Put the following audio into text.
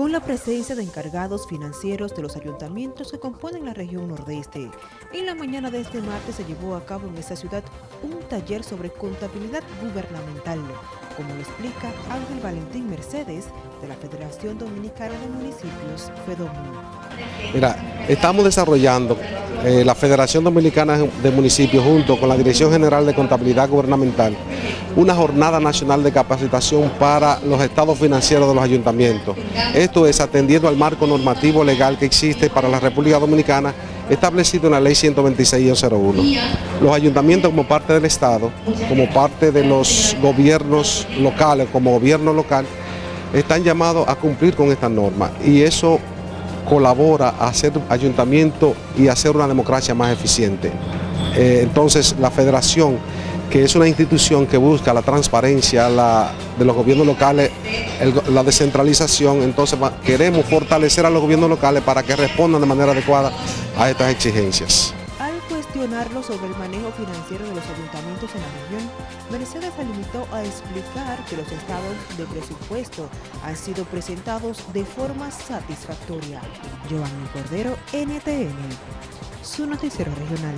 con la presencia de encargados financieros de los ayuntamientos que componen la región nordeste. En la mañana de este martes se llevó a cabo en esta ciudad un taller sobre contabilidad gubernamental, como lo explica Ángel Valentín Mercedes de la Federación Dominicana de Municipios, FEDOMUN. Mira, estamos desarrollando eh, la Federación Dominicana de Municipios junto con la Dirección General de Contabilidad Gubernamental una jornada nacional de capacitación para los estados financieros de los ayuntamientos. Esto es atendiendo al marco normativo legal que existe para la República Dominicana establecido en la ley 126 Los ayuntamientos como parte del Estado, como parte de los gobiernos locales, como gobierno local, están llamados a cumplir con esta norma y eso colabora a hacer ayuntamiento y hacer una democracia más eficiente. Eh, entonces la federación, que es una institución que busca la transparencia de los gobiernos locales, la descentralización, entonces queremos fortalecer a los gobiernos locales para que respondan de manera adecuada a estas exigencias cuestionarlo sobre el manejo financiero de los ayuntamientos en la región, Mercedes se limitó a explicar que los estados de presupuesto han sido presentados de forma satisfactoria. Giovanni Cordero, NTN, su noticiero regional.